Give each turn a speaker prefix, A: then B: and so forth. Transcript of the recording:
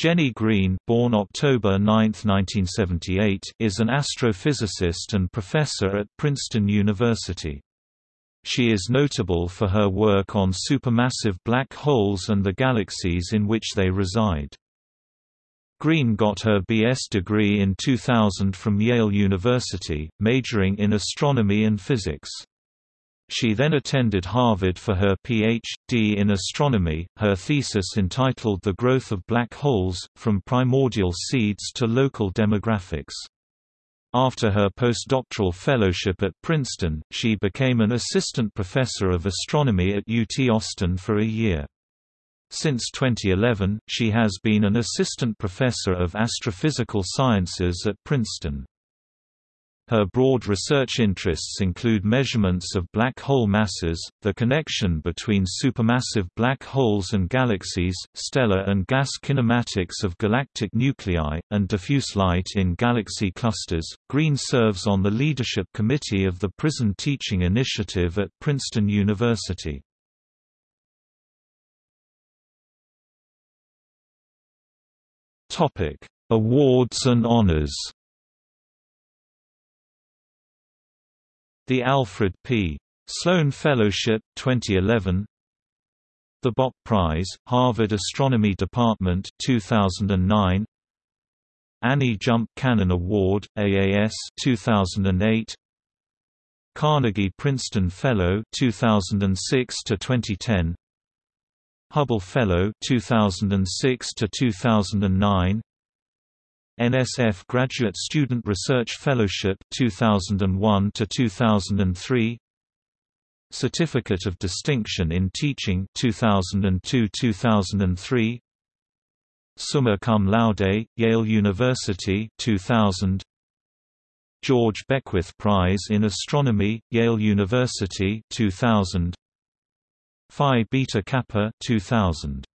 A: Jenny Greene born October 9, 1978, is an astrophysicist and professor at Princeton University. She is notable for her work on supermassive black holes and the galaxies in which they reside. Greene got her B.S. degree in 2000 from Yale University, majoring in astronomy and physics. She then attended Harvard for her Ph.D. in astronomy, her thesis entitled The Growth of Black Holes, From Primordial Seeds to Local Demographics. After her postdoctoral fellowship at Princeton, she became an assistant professor of astronomy at UT Austin for a year. Since 2011, she has been an assistant professor of astrophysical sciences at Princeton. Her broad research interests include measurements of black hole masses, the connection between supermassive black holes and galaxies, stellar and gas kinematics of galactic nuclei, and diffuse light in galaxy clusters. Greene serves on the leadership committee of the Prison Teaching Initiative at Princeton University. Topic: Awards and honors. The Alfred P. Sloan Fellowship 2011 The Bok Prize, Harvard Astronomy Department 2009 Annie Jump Cannon Award, AAS 2008 Carnegie Princeton Fellow 2006 to 2010 Hubble Fellow 2006 to 2009 NSF Graduate Student Research Fellowship 2001 to 2003 Certificate of Distinction in Teaching 2002-2003 Summa cum laude Yale University 2000 George Beckwith Prize in Astronomy Yale University 2000 Phi Beta Kappa 2000